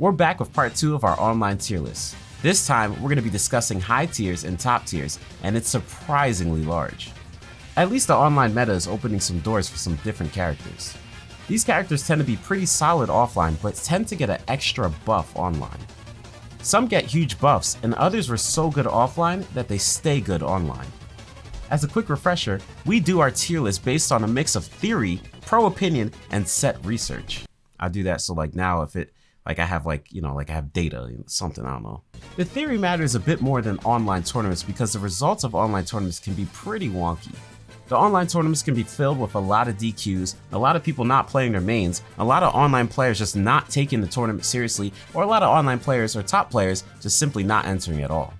We're back with part 2 of our online tier list. This time, we're going to be discussing high tiers and top tiers, and it's surprisingly large. At least the online meta is opening some doors for some different characters. These characters tend to be pretty solid offline, but tend to get an extra buff online. Some get huge buffs, and others were so good offline that they stay good online. As a quick refresher, we do our tier list based on a mix of theory, pro opinion, and set research. I do that so like now if it like I have like, you know, like I have data, something, I don't know. The theory matters a bit more than online tournaments because the results of online tournaments can be pretty wonky. The online tournaments can be filled with a lot of DQs, a lot of people not playing their mains, a lot of online players just not taking the tournament seriously, or a lot of online players or top players just simply not entering at all.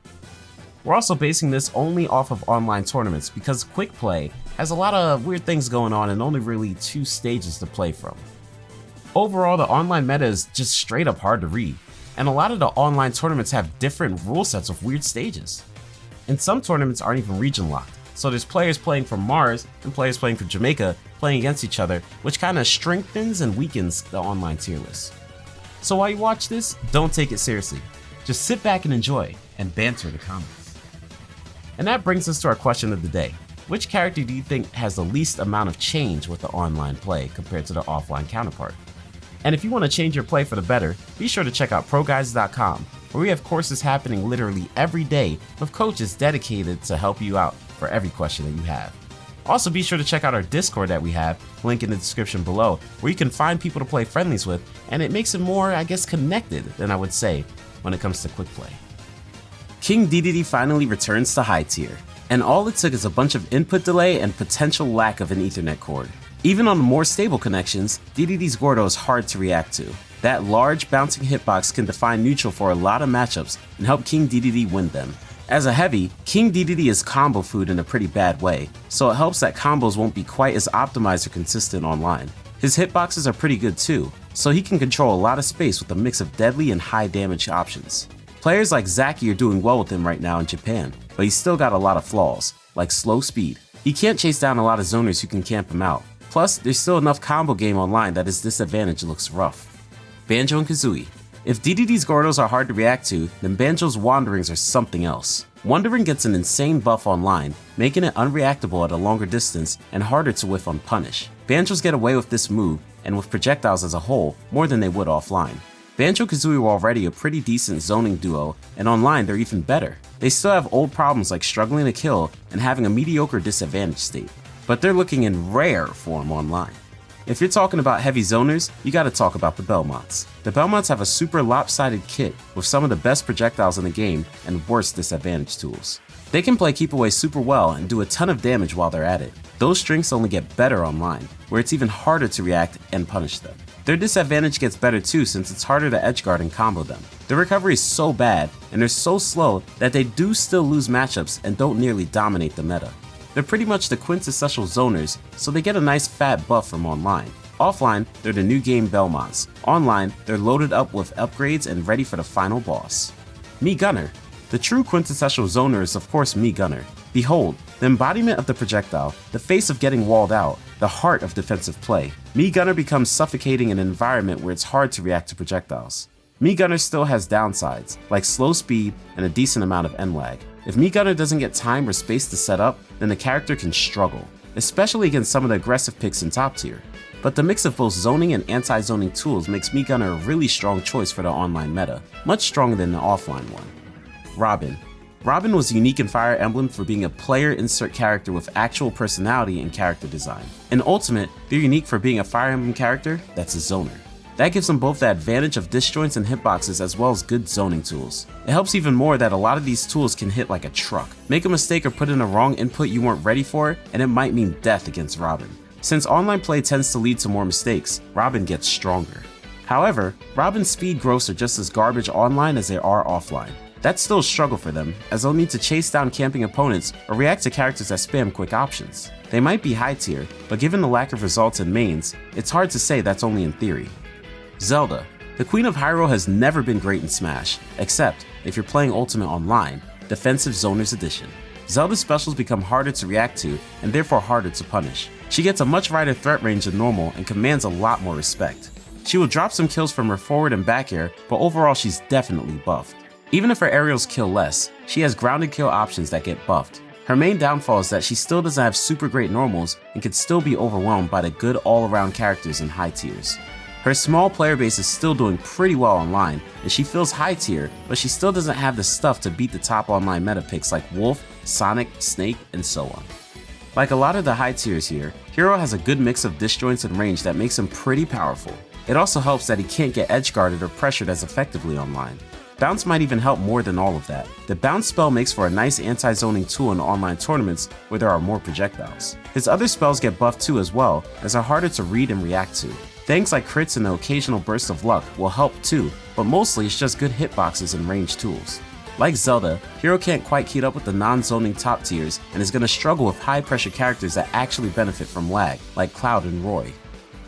We're also basing this only off of online tournaments because Quick Play has a lot of weird things going on and only really two stages to play from. Overall, the online meta is just straight up hard to read, and a lot of the online tournaments have different rule sets with weird stages. And some tournaments aren't even region locked, so there's players playing from Mars and players playing from Jamaica playing against each other, which kind of strengthens and weakens the online tier list. So while you watch this, don't take it seriously. Just sit back and enjoy, and banter the comments. And that brings us to our question of the day. Which character do you think has the least amount of change with the online play compared to the offline counterpart? And if you want to change your play for the better, be sure to check out ProGuides.com, where we have courses happening literally every day with coaches dedicated to help you out for every question that you have. Also, be sure to check out our Discord that we have, link in the description below, where you can find people to play friendlies with, and it makes it more, I guess, connected than I would say when it comes to quick play. King Dedede finally returns to high tier, and all it took is a bunch of input delay and potential lack of an ethernet cord. Even on more stable connections, Dedede's Gordo is hard to react to. That large bouncing hitbox can define neutral for a lot of matchups and help King Dedede win them. As a heavy, King Dedede is combo food in a pretty bad way, so it helps that combos won't be quite as optimized or consistent online. His hitboxes are pretty good too, so he can control a lot of space with a mix of deadly and high damage options. Players like Zaki are doing well with him right now in Japan, but he's still got a lot of flaws, like slow speed. He can't chase down a lot of zoners who can camp him out, Plus, there's still enough combo game online that his disadvantage looks rough. Banjo and Kazooie. If Dedede's Gordos are hard to react to, then Banjo's Wonderwings are something else. Wonderwing gets an insane buff online, making it unreactable at a longer distance and harder to whiff on punish. Banjos get away with this move, and with projectiles as a whole, more than they would offline. Banjo-Kazooie were already a pretty decent zoning duo, and online they're even better. They still have old problems like struggling to kill and having a mediocre disadvantage state but they're looking in rare form online. If you're talking about heavy zoners, you gotta talk about the Belmonts. The Belmonts have a super lopsided kit with some of the best projectiles in the game and worst disadvantage tools. They can play keep away super well and do a ton of damage while they're at it. Those strengths only get better online, where it's even harder to react and punish them. Their disadvantage gets better too since it's harder to edgeguard and combo them. Their recovery is so bad, and they're so slow that they do still lose matchups and don't nearly dominate the meta. They're pretty much the quintessential zoners, so they get a nice fat buff from online. Offline, they're the new game Belmonts. Online, they're loaded up with upgrades and ready for the final boss. Mii Gunner. The true quintessential zoner is of course Mii Gunner. Behold, the embodiment of the projectile, the face of getting walled out, the heart of defensive play. Mii Gunner becomes suffocating in an environment where it's hard to react to projectiles. Mii Gunner still has downsides, like slow speed and a decent amount of end lag. If Gunner doesn't get time or space to set up, then the character can struggle, especially against some of the aggressive picks in top tier. But the mix of both zoning and anti-zoning tools makes Mii Gunner a really strong choice for the online meta, much stronger than the offline one. Robin. Robin was unique in Fire Emblem for being a player insert character with actual personality and character design. In Ultimate, they're unique for being a Fire Emblem character that's a zoner. That gives them both the advantage of disjoints and hitboxes as well as good zoning tools. It helps even more that a lot of these tools can hit like a truck. Make a mistake or put in a wrong input you weren't ready for, and it might mean death against Robin. Since online play tends to lead to more mistakes, Robin gets stronger. However, Robin's speed growths are just as garbage online as they are offline. That's still a struggle for them, as they'll need to chase down camping opponents or react to characters that spam quick options. They might be high tier, but given the lack of results in mains, it's hard to say that's only in theory. Zelda. The Queen of Hyrule has never been great in Smash, except if you're playing Ultimate Online, Defensive Zoners Edition. Zelda's specials become harder to react to and therefore harder to punish. She gets a much wider threat range than normal and commands a lot more respect. She will drop some kills from her forward and back air, but overall she's definitely buffed. Even if her aerials kill less, she has grounded kill options that get buffed. Her main downfall is that she still doesn't have super great normals and can still be overwhelmed by the good all-around characters in high tiers. Her small player base is still doing pretty well online, and she feels high tier, but she still doesn't have the stuff to beat the top online meta picks like Wolf, Sonic, Snake, and so on. Like a lot of the high tiers here, Hero has a good mix of disjoints and range that makes him pretty powerful. It also helps that he can't get edge guarded or pressured as effectively online. Bounce might even help more than all of that. The Bounce spell makes for a nice anti-zoning tool in online tournaments where there are more projectiles. His other spells get buffed too as well, as are harder to read and react to. Things like crits and the occasional burst of luck will help too, but mostly it's just good hitboxes and range tools. Like Zelda, Hero can't quite keep up with the non-zoning top tiers and is going to struggle with high pressure characters that actually benefit from lag, like Cloud and Roy.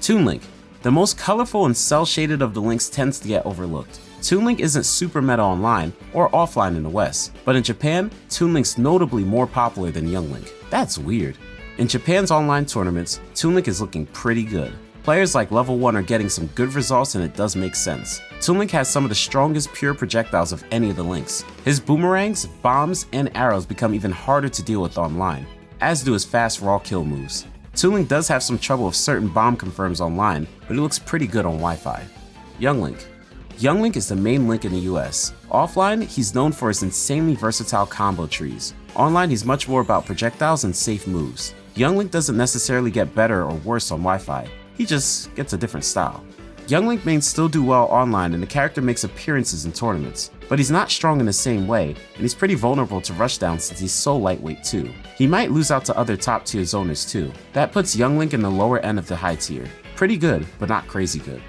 Toon Link. The most colorful and cel-shaded of the links tends to get overlooked. Toon Link isn't super meta online or offline in the West, but in Japan, Toon Link's notably more popular than Young Link. That's weird. In Japan's online tournaments, Toon Link is looking pretty good. Players like level 1 are getting some good results and it does make sense. Toon Link has some of the strongest pure projectiles of any of the links. His boomerangs, bombs, and arrows become even harder to deal with online, as do his fast raw kill moves. Toon Link does have some trouble with certain bomb confirms online, but it looks pretty good on Wi-Fi. Young Link. Young Link is the main Link in the US. Offline, he's known for his insanely versatile combo trees. Online, he's much more about projectiles and safe moves. Young Link doesn't necessarily get better or worse on Wi-Fi, he just gets a different style. Young Link mains still do well online and the character makes appearances in tournaments, but he's not strong in the same way, and he's pretty vulnerable to rushdown since he's so lightweight too. He might lose out to other top tier zoners too. That puts Young Link in the lower end of the high tier. Pretty good, but not crazy good.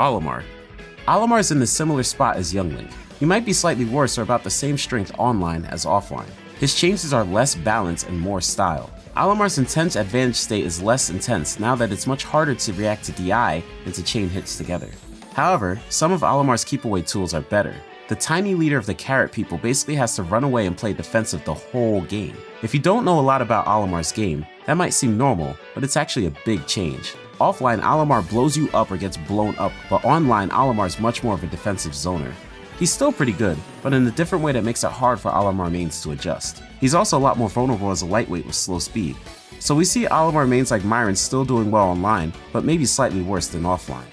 Olimar is in the similar spot as Young Link. He might be slightly worse or about the same strength online as offline. His changes are less balanced and more style. Olimar's intense advantage state is less intense now that it's much harder to react to DI than to chain hits together. However, some of Olimar's keep away tools are better. The tiny leader of the carrot people basically has to run away and play defensive the whole game. If you don't know a lot about Olimar's game, that might seem normal, but it's actually a big change. Offline, Olimar blows you up or gets blown up, but online, Olimar is much more of a defensive zoner. He's still pretty good, but in a different way that makes it hard for Olimar mains to adjust. He's also a lot more vulnerable as a lightweight with slow speed. So we see Olimar mains like Myron still doing well online, but maybe slightly worse than offline.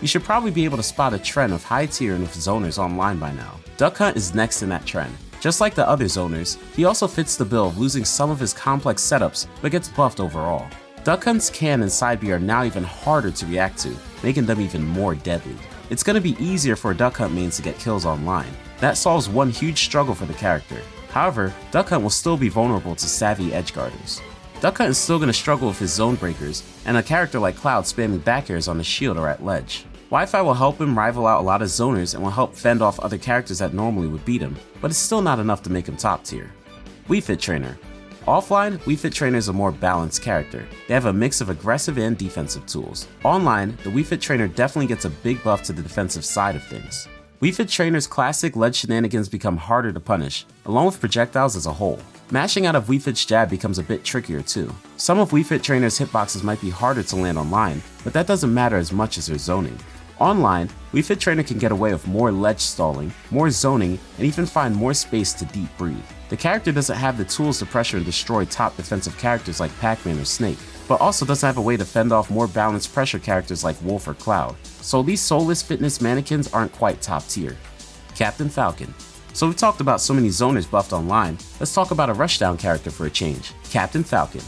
You should probably be able to spot a trend of high tier and with zoners online by now. Duck Hunt is next in that trend. Just like the other zoners, he also fits the bill of losing some of his complex setups, but gets buffed overall. Duck Hunt's can and side B are now even harder to react to, making them even more deadly it's going to be easier for Duck Hunt mains to get kills online. That solves one huge struggle for the character. However, Duck Hunt will still be vulnerable to savvy edge edgeguarders. Duck Hunt is still going to struggle with his zone breakers, and a character like Cloud spamming back airs on the shield or at ledge. Wi-Fi will help him rival out a lot of zoners and will help fend off other characters that normally would beat him, but it's still not enough to make him top tier. Wii Fit Trainer Offline, Wii Fit Trainer is a more balanced character. They have a mix of aggressive and defensive tools. Online, the Wii Fit Trainer definitely gets a big buff to the defensive side of things. Wii Fit Trainer's classic ledge shenanigans become harder to punish, along with projectiles as a whole. Mashing out of Wii Fit's jab becomes a bit trickier too. Some of Wii Fit Trainer's hitboxes might be harder to land online, but that doesn't matter as much as their zoning. Online, Wii Fit Trainer can get away with more ledge stalling, more zoning, and even find more space to deep breathe. The character doesn't have the tools to pressure and destroy top defensive characters like Pac-Man or Snake, but also doesn't have a way to fend off more balanced pressure characters like Wolf or Cloud, so these soulless fitness mannequins aren't quite top tier. Captain Falcon. So we've talked about so many zoners buffed online, let's talk about a rushdown character for a change, Captain Falcon.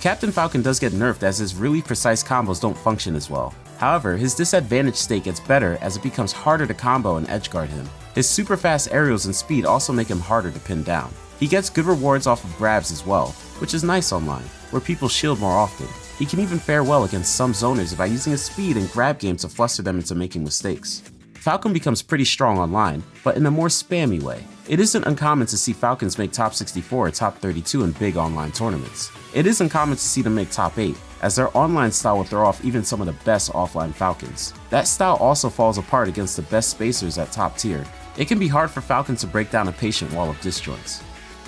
Captain Falcon does get nerfed as his really precise combos don't function as well. However, his disadvantage state gets better as it becomes harder to combo and edgeguard him. His super fast aerials and speed also make him harder to pin down. He gets good rewards off of grabs as well, which is nice online, where people shield more often. He can even fare well against some zoners by using his speed and grab game to fluster them into making mistakes. Falcon becomes pretty strong online, but in a more spammy way. It isn't uncommon to see Falcons make top 64 or top 32 in big online tournaments. It isn't uncommon to see them make top 8, as their online style will throw off even some of the best offline Falcons. That style also falls apart against the best spacers at top tier. It can be hard for Falcon to break down a patient wall of disjoints.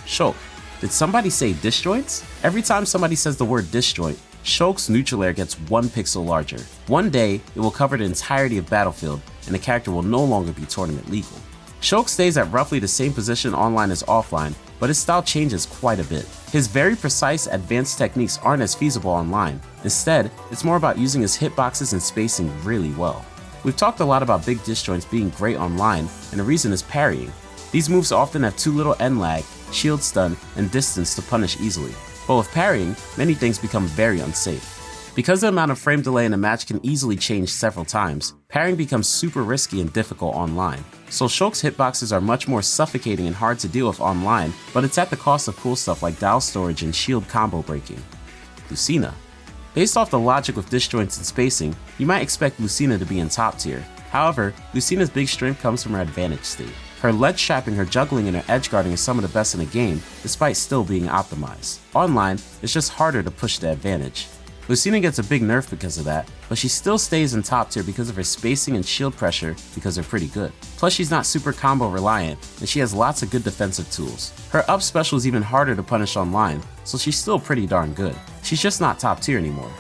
Shulk. Did somebody say disjoints? Every time somebody says the word disjoint, Shulk's neutral air gets one pixel larger. One day, it will cover the entirety of Battlefield, and the character will no longer be tournament legal. Shulk stays at roughly the same position online as offline, but his style changes quite a bit. His very precise, advanced techniques aren't as feasible online. Instead, it's more about using his hitboxes and spacing really well. We've talked a lot about big disjoints being great online, and the reason is parrying. These moves often have too little end lag, shield stun, and distance to punish easily. But with parrying, many things become very unsafe. Because the amount of frame delay in a match can easily change several times, parrying becomes super risky and difficult online. So Shulk's hitboxes are much more suffocating and hard to deal with online, but it's at the cost of cool stuff like dial storage and shield combo breaking. Lucina. Based off the logic with disjoints and spacing, you might expect Lucina to be in top tier. However, Lucina's big strength comes from her advantage state. Her ledge trapping, her juggling, and her edge guarding is some of the best in the game, despite still being optimized. Online, it's just harder to push the advantage. Lucina gets a big nerf because of that, but she still stays in top tier because of her spacing and shield pressure because they're pretty good. Plus she's not super combo reliant, and she has lots of good defensive tools. Her up special is even harder to punish online, so she's still pretty darn good. She's just not top tier anymore.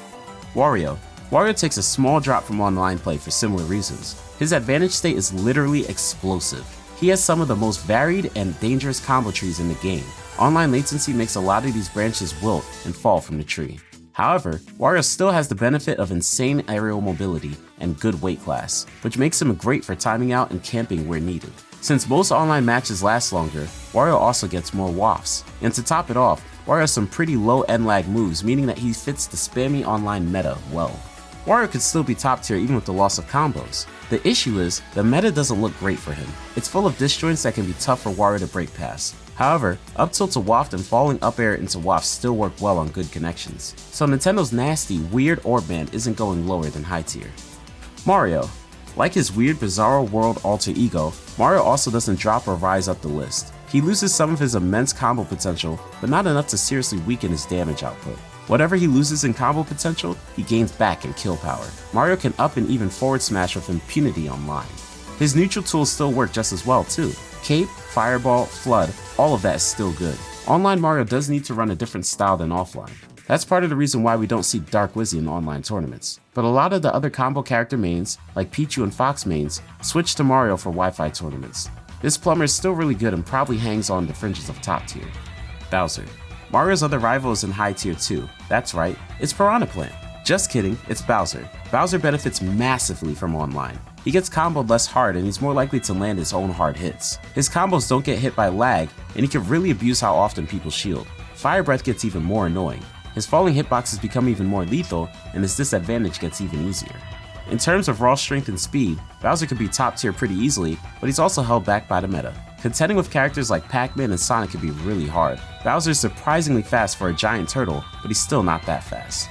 Wario. Wario takes a small drop from online play for similar reasons. His advantage state is literally explosive. He has some of the most varied and dangerous combo trees in the game. Online latency makes a lot of these branches wilt and fall from the tree. However, Wario still has the benefit of insane aerial mobility and good weight class, which makes him great for timing out and camping where needed. Since most online matches last longer, Wario also gets more wafts. And to top it off, Wario has some pretty low end lag moves, meaning that he fits the spammy online meta well. Wario could still be top tier even with the loss of combos. The issue is, the meta doesn't look great for him. It's full of disjoints that can be tough for Wario to break past. However, up tilt to waft and falling up air into waft still work well on good connections. So Nintendo's nasty, weird orb band isn't going lower than high tier. Mario. Like his weird Bizarro World alter ego, Mario also doesn't drop or rise up the list. He loses some of his immense combo potential, but not enough to seriously weaken his damage output. Whatever he loses in combo potential, he gains back in kill power. Mario can up and even forward smash with impunity online. His neutral tools still work just as well too. Cape, Fireball, Flood, all of that is still good. Online Mario does need to run a different style than offline. That's part of the reason why we don't see Dark Wizzy in online tournaments. But a lot of the other combo character mains, like Pichu and Fox mains, switch to Mario for Wi-Fi tournaments. This plumber is still really good and probably hangs on the fringes of top tier. Bowser. Mario's other rival is in high tier too. That's right, it's Piranha Plant. Just kidding, it's Bowser. Bowser benefits massively from online. He gets comboed less hard and he's more likely to land his own hard hits. His combos don't get hit by lag, and he can really abuse how often people shield. Fire Breath gets even more annoying. His falling hitboxes become even more lethal, and his disadvantage gets even easier. In terms of raw strength and speed, Bowser could be top tier pretty easily, but he's also held back by the meta. Contending with characters like Pac-Man and Sonic can be really hard. Bowser is surprisingly fast for a giant turtle, but he's still not that fast.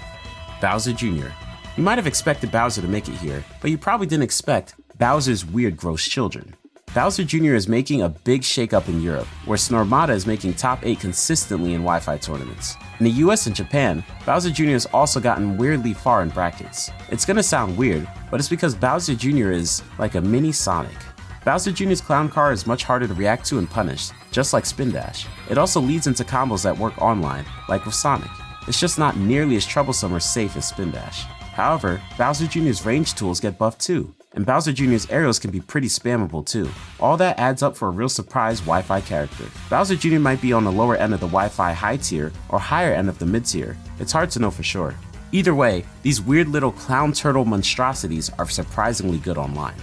Bowser Jr. You might have expected Bowser to make it here, but you probably didn't expect Bowser's weird gross children. Bowser Jr. is making a big shakeup in Europe, where Snormata is making top 8 consistently in Wi-Fi tournaments. In the US and Japan, Bowser Jr. has also gotten weirdly far in brackets. It's gonna sound weird, but it's because Bowser Jr. is like a mini Sonic. Bowser Jr.'s clown car is much harder to react to and punish, just like Spin Dash. It also leads into combos that work online, like with Sonic. It's just not nearly as troublesome or safe as Spin Dash. However, Bowser Jr.'s range tools get buffed too, and Bowser Jr.'s aerials can be pretty spammable too. All that adds up for a real surprise Wi-Fi character. Bowser Jr. might be on the lower end of the Wi-Fi high tier or higher end of the mid tier. It's hard to know for sure. Either way, these weird little clown turtle monstrosities are surprisingly good online.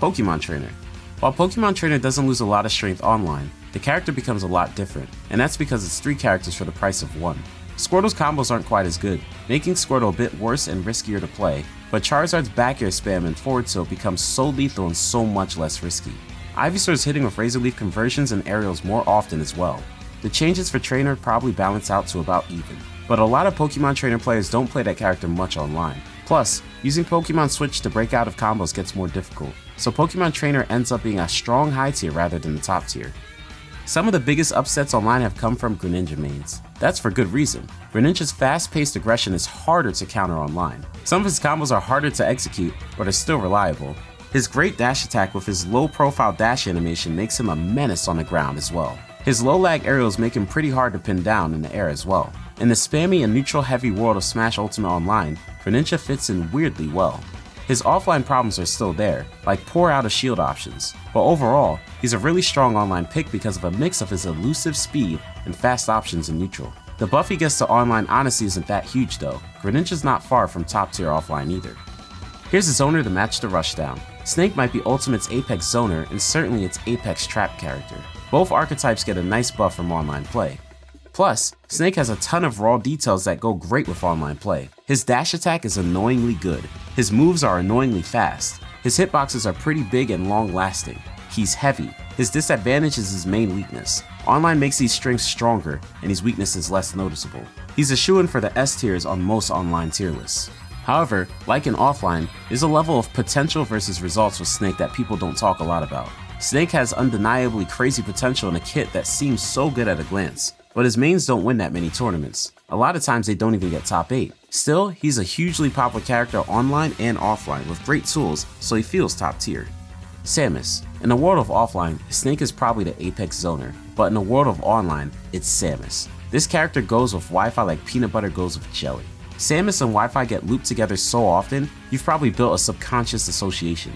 Pokemon Trainer. While Pokemon Trainer doesn't lose a lot of strength online, the character becomes a lot different, and that's because it's three characters for the price of one. Squirtle's combos aren't quite as good, making Squirtle a bit worse and riskier to play, but Charizard's back air spam and forward tilt becomes so lethal and so much less risky. Ivysaur's hitting with Razor Leaf conversions and aerials more often as well. The changes for Trainer probably balance out to about even, but a lot of Pokemon Trainer players don't play that character much online. Plus, using Pokemon Switch to break out of combos gets more difficult, so Pokemon Trainer ends up being a strong high tier rather than the top tier. Some of the biggest upsets online have come from Greninja mains. That's for good reason. Greninja's fast-paced aggression is harder to counter online. Some of his combos are harder to execute, but are still reliable. His great dash attack with his low-profile dash animation makes him a menace on the ground as well. His low-lag aerials make him pretty hard to pin down in the air as well. In the spammy and neutral heavy world of Smash Ultimate Online, Greninja fits in weirdly well. His offline problems are still there, like poor out of shield options, but overall, he's a really strong online pick because of a mix of his elusive speed and fast options in neutral. The buff he gets to online honestly isn't that huge though, Greninja's not far from top tier offline either. Here's a zoner to match the rushdown. Snake might be Ultimate's Apex zoner and certainly its Apex trap character. Both archetypes get a nice buff from online play. Plus, Snake has a ton of raw details that go great with online play. His dash attack is annoyingly good, his moves are annoyingly fast, his hitboxes are pretty big and long lasting, he's heavy, his disadvantage is his main weakness. Online makes these strengths stronger, and his weakness is less noticeable. He's a shoo-in for the S tiers on most online tier lists. However, like in offline, there's a level of potential versus results with Snake that people don't talk a lot about. Snake has undeniably crazy potential in a kit that seems so good at a glance, but his mains don't win that many tournaments. A lot of times they don't even get top 8. Still, he's a hugely popular character online and offline with great tools, so he feels top tier. Samus. In the world of offline, Snake is probably the apex zoner, but in the world of online, it's Samus. This character goes with Wi-Fi like peanut butter goes with jelly. Samus and Wi-Fi get looped together so often, you've probably built a subconscious association.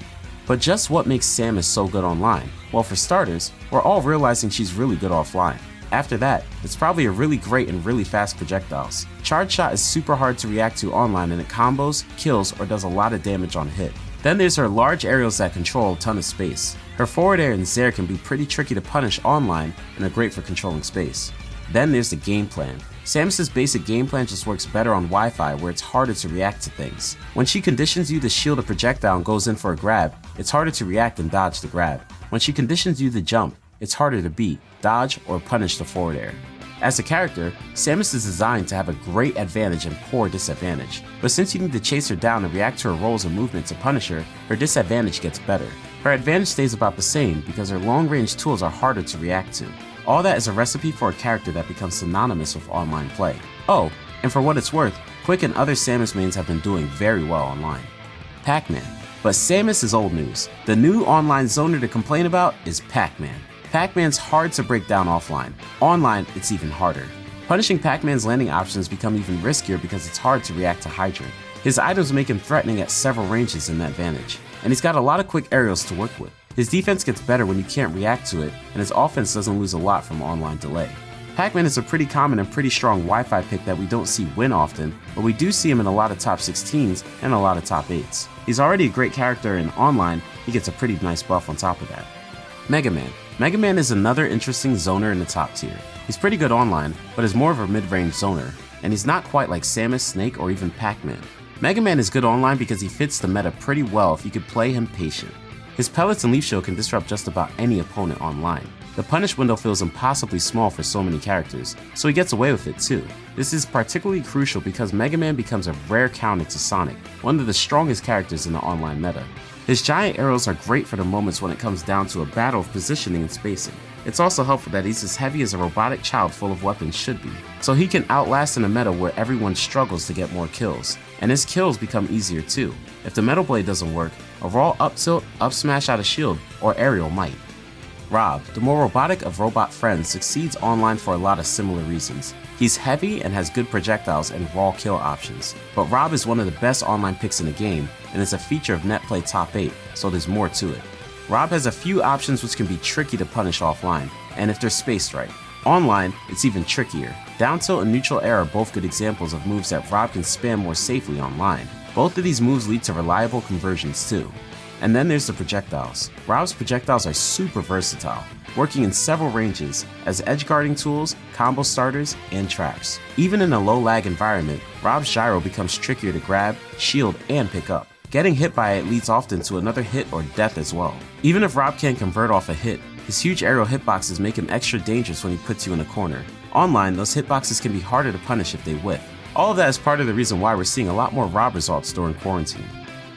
But just what makes Samus so good online? Well for starters, we're all realizing she's really good offline. After that, it's probably a really great and really fast projectiles. Charge Shot is super hard to react to online and it combos, kills, or does a lot of damage on hit. Then there's her large aerials that control a ton of space. Her forward air and Zair can be pretty tricky to punish online and are great for controlling space. Then there's the game plan. Samus's basic game plan just works better on Wi-Fi where it's harder to react to things. When she conditions you to shield a projectile and goes in for a grab, it's harder to react and dodge the grab. When she conditions you to jump, it's harder to beat, dodge, or punish the forward air. As a character, Samus is designed to have a great advantage and poor disadvantage, but since you need to chase her down and react to her rolls and movement to punish her, her disadvantage gets better. Her advantage stays about the same because her long-range tools are harder to react to. All that is a recipe for a character that becomes synonymous with online play. Oh, and for what it's worth, Quick and other Samus mains have been doing very well online. Pac-Man. But Samus is old news. The new online zoner to complain about is Pac-Man. Pac-Man's hard to break down offline. Online, it's even harder. Punishing Pac-Man's landing options become even riskier because it's hard to react to Hydrant. His items make him threatening at several ranges in that vantage, and he's got a lot of quick aerials to work with. His defense gets better when you can't react to it, and his offense doesn't lose a lot from online delay. Pac-Man is a pretty common and pretty strong Wi-Fi pick that we don't see win often, but we do see him in a lot of top 16s and a lot of top 8s. He's already a great character in online, he gets a pretty nice buff on top of that. Mega Man. Mega Man is another interesting zoner in the top tier. He's pretty good online, but is more of a mid-range zoner, and he's not quite like Samus, Snake, or even Pac-Man. Mega Man is good online because he fits the meta pretty well if you could play him patient. His pellets and leaf shield can disrupt just about any opponent online. The punish window feels impossibly small for so many characters, so he gets away with it too. This is particularly crucial because Mega Man becomes a rare counter to Sonic, one of the strongest characters in the online meta. His giant arrows are great for the moments when it comes down to a battle of positioning and spacing. It's also helpful that he's as heavy as a robotic child full of weapons should be, so he can outlast in a meta where everyone struggles to get more kills, and his kills become easier too. If the Metal Blade doesn't work, a raw up tilt, up smash out of shield, or aerial might. Rob, the more robotic of robot friends, succeeds online for a lot of similar reasons. He's heavy and has good projectiles and raw kill options, but Rob is one of the best online picks in the game and is a feature of Netplay Top 8, so there's more to it. Rob has a few options which can be tricky to punish offline, and if they're spaced right. Online, it's even trickier. Down tilt and neutral air are both good examples of moves that Rob can spam more safely online. Both of these moves lead to reliable conversions too. And then there's the projectiles. Rob's projectiles are super versatile, working in several ranges as edge guarding tools, combo starters, and traps. Even in a low lag environment, Rob's gyro becomes trickier to grab, shield, and pick up. Getting hit by it leads often to another hit or death as well. Even if Rob can't convert off a hit, his huge aerial hitboxes make him extra dangerous when he puts you in a corner. Online, those hitboxes can be harder to punish if they whiff. All of that is part of the reason why we're seeing a lot more Rob results during quarantine.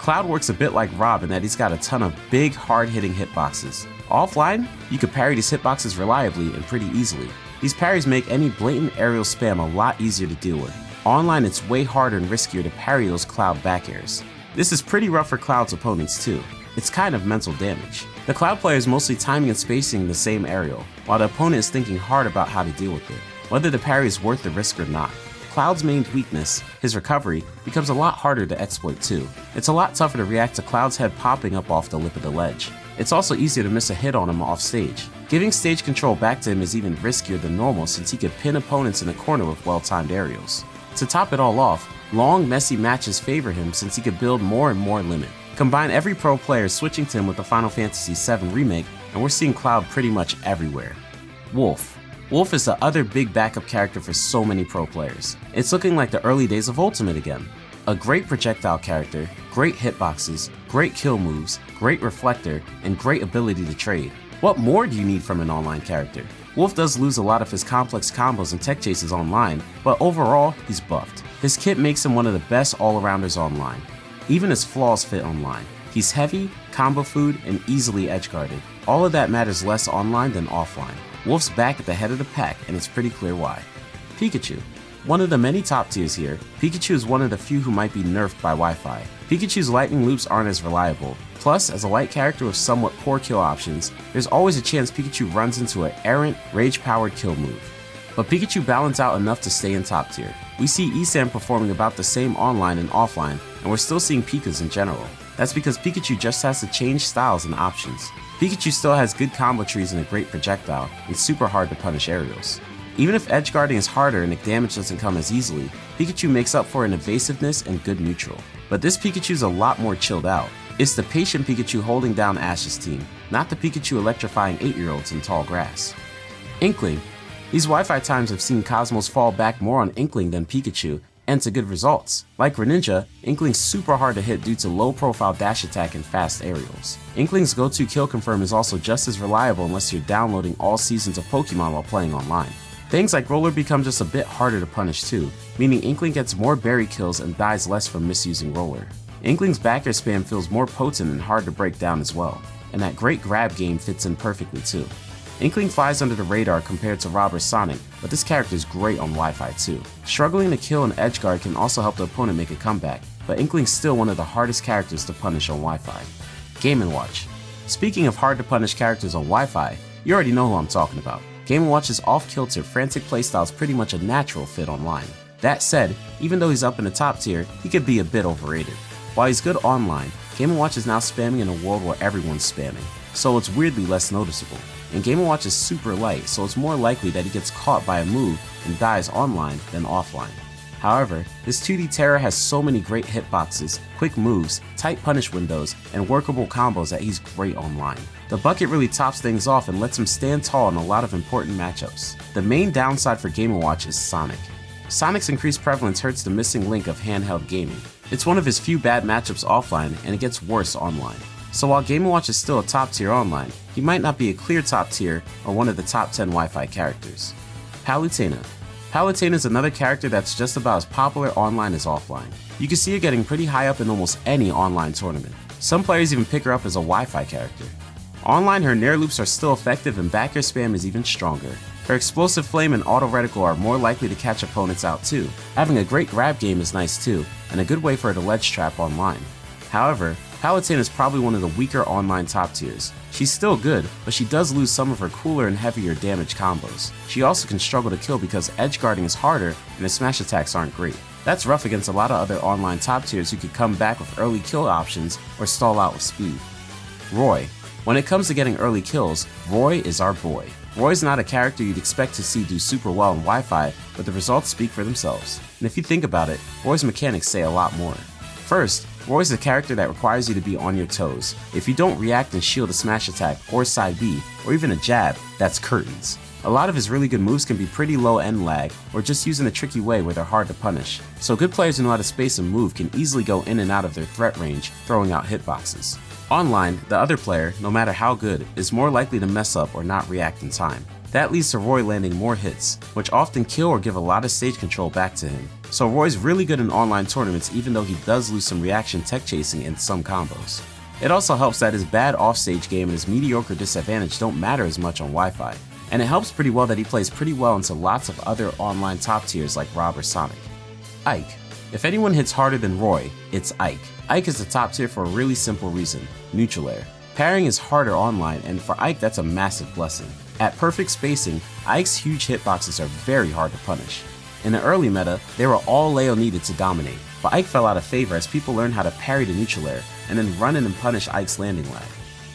Cloud works a bit like Rob in that he's got a ton of big, hard-hitting hitboxes. Offline, you could parry these hitboxes reliably and pretty easily. These parries make any blatant aerial spam a lot easier to deal with. Online, it's way harder and riskier to parry those Cloud back airs. This is pretty rough for Cloud's opponents too. It's kind of mental damage. The Cloud player is mostly timing and spacing the same aerial, while the opponent is thinking hard about how to deal with it, whether the parry is worth the risk or not. Cloud's main weakness, his recovery, becomes a lot harder to exploit too. It's a lot tougher to react to Cloud's head popping up off the lip of the ledge. It's also easier to miss a hit on him off stage. Giving stage control back to him is even riskier than normal since he could pin opponents in the corner with well-timed aerials. To top it all off, long, messy matches favor him since he could build more and more limit. Combine every pro player switching to him with the Final Fantasy VII Remake, and we're seeing Cloud pretty much everywhere. Wolf. Wolf is the other big backup character for so many pro players. It's looking like the early days of Ultimate again. A great projectile character, great hitboxes, great kill moves, great reflector, and great ability to trade. What more do you need from an online character? Wolf does lose a lot of his complex combos and tech chases online, but overall, he's buffed. His kit makes him one of the best all-arounders online. Even his flaws fit online. He's heavy, combo food, and easily edge-guarded. All of that matters less online than offline. Wolf's back at the head of the pack, and it's pretty clear why. Pikachu. One of the many top tiers here, Pikachu is one of the few who might be nerfed by Wi-Fi. Pikachu's lightning loops aren't as reliable, plus as a light character with somewhat poor kill options, there's always a chance Pikachu runs into an errant, rage-powered kill move. But Pikachu balance out enough to stay in top tier. We see ESAM performing about the same online and offline, and we're still seeing Pikas in general. That's because Pikachu just has to change styles and options. Pikachu still has good combo trees and a great projectile, and super hard to punish aerials. Even if edge guarding is harder and the damage doesn't come as easily, Pikachu makes up for in evasiveness and good neutral. But this Pikachu's a lot more chilled out. It's the patient Pikachu holding down Ash's team, not the Pikachu electrifying 8-year-olds in tall grass. Inkling. These Wi-Fi times have seen Cosmos fall back more on Inkling than Pikachu, and to good results. Like Greninja, Inkling's super hard to hit due to low profile dash attack and fast aerials. Inkling's go-to kill confirm is also just as reliable unless you're downloading all seasons of Pokemon while playing online. Things like Roller become just a bit harder to punish too, meaning Inkling gets more berry kills and dies less from misusing Roller. Inkling's back air spam feels more potent and hard to break down as well, and that great grab game fits in perfectly too. Inkling flies under the radar compared to Rob or Sonic, but this character is great on Wi-Fi too. Struggling to kill an edgeguard can also help the opponent make a comeback, but Inkling's still one of the hardest characters to punish on Wi-Fi. Game & Watch Speaking of hard to punish characters on Wi-Fi, you already know who I'm talking about. Game & Watch's off-kilter, frantic playstyle is pretty much a natural fit online. That said, even though he's up in the top tier, he could be a bit overrated. While he's good online, Game & Watch is now spamming in a world where everyone's spamming, so it's weirdly less noticeable and Game & Watch is super light, so it's more likely that he gets caught by a move and dies online than offline. However, this 2D terror has so many great hitboxes, quick moves, tight punish windows, and workable combos that he's great online. The bucket really tops things off and lets him stand tall in a lot of important matchups. The main downside for Game & Watch is Sonic. Sonic's increased prevalence hurts the missing link of handheld gaming. It's one of his few bad matchups offline, and it gets worse online. So while Game & Watch is still a top tier online, he might not be a clear top tier or one of the top 10 Wi-Fi characters. Palutena. Palutena is another character that's just about as popular online as offline. You can see her getting pretty high up in almost any online tournament. Some players even pick her up as a Wi-Fi character. Online, her Nair loops are still effective and back air spam is even stronger. Her explosive flame and auto reticle are more likely to catch opponents out too. Having a great grab game is nice too, and a good way for her to ledge trap online. However, Palutena is probably one of the weaker online top tiers. She's still good, but she does lose some of her cooler and heavier damage combos. She also can struggle to kill because edge guarding is harder and her smash attacks aren't great. That's rough against a lot of other online top tiers who could come back with early kill options or stall out with speed. Roy. When it comes to getting early kills, Roy is our boy. Roy's not a character you'd expect to see do super well in Wi-Fi, but the results speak for themselves. And if you think about it, Roy's mechanics say a lot more. First, Roy is a character that requires you to be on your toes. If you don't react and shield a smash attack, or side B, or even a jab, that's curtains. A lot of his really good moves can be pretty low end lag, or just used in a tricky way where they're hard to punish. So good players who know how to space and move can easily go in and out of their threat range, throwing out hitboxes. Online, the other player, no matter how good, is more likely to mess up or not react in time. That leads to Roy landing more hits, which often kill or give a lot of stage control back to him. So Roy's really good in online tournaments even though he does lose some reaction tech chasing in some combos. It also helps that his bad offstage game and his mediocre disadvantage don't matter as much on Wi-Fi, and it helps pretty well that he plays pretty well into lots of other online top tiers like Rob or Sonic. Ike. If anyone hits harder than Roy, it's Ike. Ike is the top tier for a really simple reason, neutral air. Parrying is harder online, and for Ike that's a massive blessing. At perfect spacing, Ike's huge hitboxes are very hard to punish. In the early meta, they were all Leo needed to dominate, but Ike fell out of favor as people learned how to parry the neutral air and then run in and punish Ike's landing lag.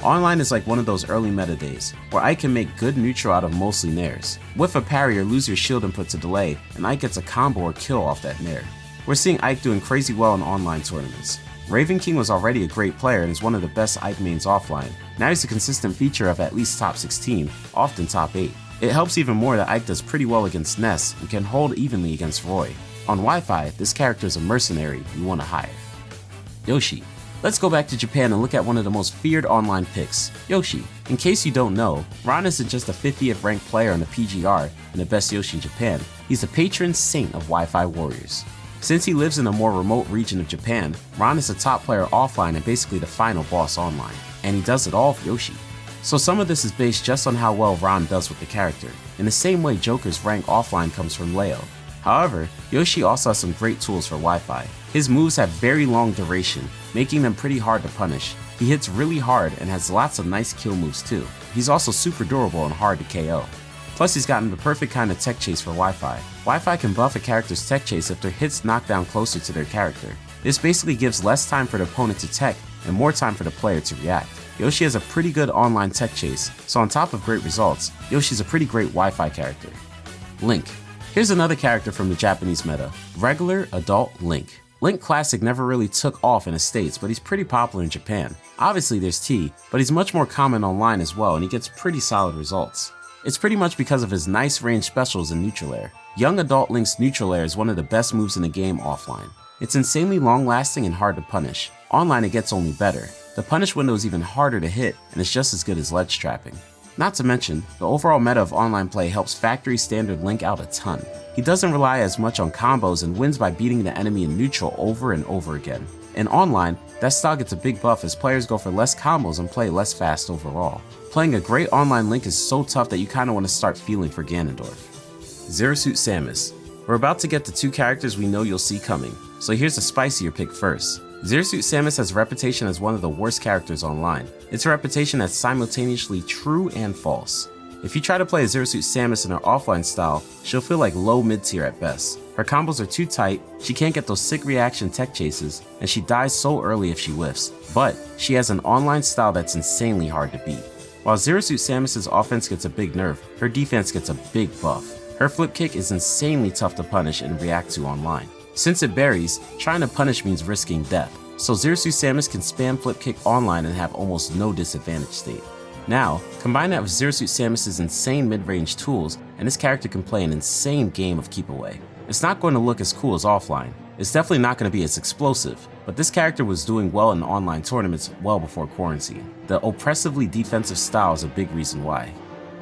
Online is like one of those early meta days, where Ike can make good neutral out of mostly nairs. With a parry or lose your shield input to delay, and Ike gets a combo or kill off that nair. We're seeing Ike doing crazy well in online tournaments. Raven King was already a great player and is one of the best Ike mains offline. Now he's a consistent feature of at least top 16, often top 8. It helps even more that Ike does pretty well against Ness and can hold evenly against Roy. On Wi-Fi, this character is a mercenary you want to hire. Yoshi. Let's go back to Japan and look at one of the most feared online picks, Yoshi. In case you don't know, Rou isn't just a 50th ranked player on the PGR and the best Yoshi in Japan, he's the patron saint of Wi-Fi warriors. Since he lives in a more remote region of Japan, Rou is a top player offline and basically the final boss online, and he does it all for Yoshi. So some of this is based just on how well Rou does with the character, in the same way Joker's rank offline comes from Leo. However, Yoshi also has some great tools for Wi-Fi. His moves have very long duration, making them pretty hard to punish. He hits really hard and has lots of nice kill moves too. He's also super durable and hard to KO. Plus he's gotten the perfect kind of tech chase for Wi-Fi. Wi-Fi can buff a character's tech chase if their hits knock down closer to their character. This basically gives less time for the opponent to tech and more time for the player to react. Yoshi has a pretty good online tech chase, so on top of great results, Yoshi's a pretty great Wi-Fi character. Link. Here's another character from the Japanese meta, regular adult Link. Link Classic never really took off in the States, but he's pretty popular in Japan. Obviously there's T, but he's much more common online as well and he gets pretty solid results. It's pretty much because of his nice range specials in neutral air. Young adult Link's neutral air is one of the best moves in the game offline. It's insanely long lasting and hard to punish. Online it gets only better. The punish window is even harder to hit and it's just as good as ledge trapping. Not to mention, the overall meta of online play helps factory standard Link out a ton. He doesn't rely as much on combos and wins by beating the enemy in neutral over and over again. In online, that style gets a big buff as players go for less combos and play less fast overall. Playing a great online Link is so tough that you kinda wanna start feeling for Ganondorf. Zero Suit Samus. We're about to get the two characters we know you'll see coming, so here's a spicier pick first. Zero Suit Samus has a reputation as one of the worst characters online. It's a reputation that's simultaneously true and false. If you try to play a Zero Suit Samus in her offline style, she'll feel like low mid tier at best. Her combos are too tight, she can't get those sick reaction tech chases, and she dies so early if she whiffs. But she has an online style that's insanely hard to beat. While Zero Suit Samus' offense gets a big nerf, her defense gets a big buff. Her flip kick is insanely tough to punish and react to online. Since it buries, trying to punish means risking death, so Zero Suit Samus can spam flip kick online and have almost no disadvantage state. Now, combine that with Zero Suit Samus' insane mid-range tools, and this character can play an insane game of keep away. It's not going to look as cool as offline, it's definitely not going to be as explosive, but this character was doing well in online tournaments well before quarantine. The oppressively defensive style is a big reason why.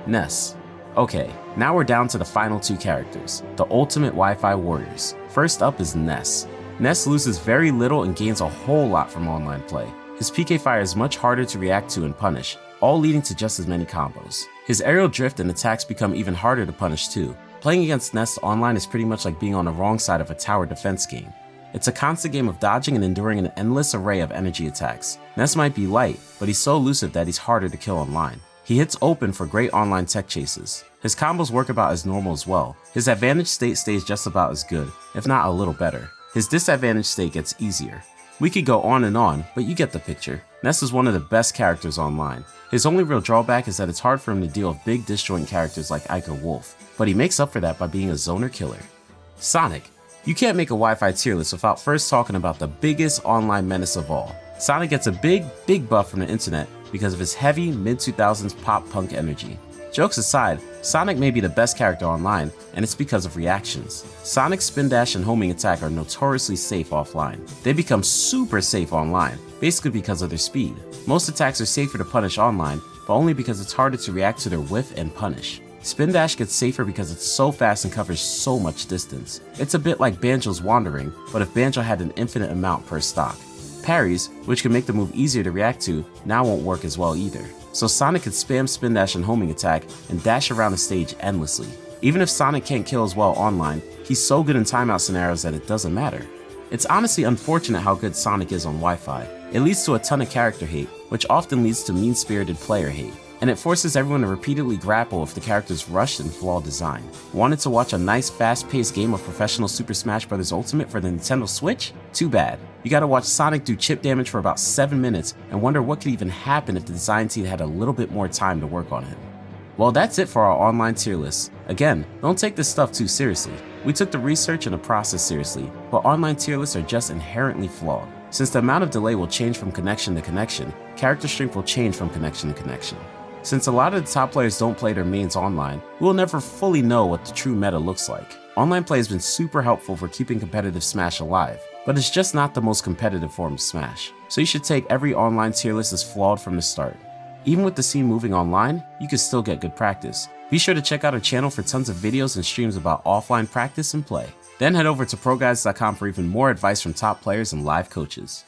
Ness. Okay, now we're down to the final two characters, the ultimate Wi-Fi warriors. First up is Ness. Ness loses very little and gains a whole lot from online play. His PK fire is much harder to react to and punish, all leading to just as many combos. His aerial drift and attacks become even harder to punish too. Playing against Ness online is pretty much like being on the wrong side of a tower defense game. It's a constant game of dodging and enduring an endless array of energy attacks. Ness might be light, but he's so elusive that he's harder to kill online. He hits open for great online tech chases. His combos work about as normal as well. His advantage state stays just about as good, if not a little better. His disadvantage state gets easier. We could go on and on, but you get the picture. Ness is one of the best characters online. His only real drawback is that it's hard for him to deal with big disjoint characters like Ike or Wolf, but he makes up for that by being a zoner killer. Sonic. You can't make a Wi-Fi tier list without first talking about the biggest online menace of all. Sonic gets a big, big buff from the internet because of his heavy mid-2000s pop punk energy. Jokes aside, Sonic may be the best character online, and it's because of reactions. Sonic's spin dash and homing attack are notoriously safe offline. They become super safe online, basically because of their speed. Most attacks are safer to punish online, but only because it's harder to react to their whiff and punish. Spin Dash gets safer because it's so fast and covers so much distance. It's a bit like Banjo's Wonderwing, but if Banjo had an infinite amount per stock. Parries, which can make the move easier to react to, now won't work as well either so Sonic can spam spin dash and homing attack and dash around the stage endlessly. Even if Sonic can't kill as well online, he's so good in timeout scenarios that it doesn't matter. It's honestly unfortunate how good Sonic is on Wi-Fi. It leads to a ton of character hate, which often leads to mean-spirited player hate. And it forces everyone to repeatedly grapple with the character's rushed and flawed design. Wanted to watch a nice fast-paced game of Professional Super Smash Bros. Ultimate for the Nintendo Switch? Too bad. You gotta watch Sonic do chip damage for about 7 minutes and wonder what could even happen if the design team had a little bit more time to work on him. Well, that's it for our online tier list. Again, don't take this stuff too seriously. We took the research and the process seriously, but online tier lists are just inherently flawed. Since the amount of delay will change from connection to connection, character strength will change from connection to connection. Since a lot of the top players don't play their mains online, we will never fully know what the true meta looks like. Online play has been super helpful for keeping competitive Smash alive, but it's just not the most competitive form of Smash, so you should take every online tier list as flawed from the start. Even with the scene moving online, you can still get good practice. Be sure to check out our channel for tons of videos and streams about offline practice and play. Then head over to ProGuides.com for even more advice from top players and live coaches.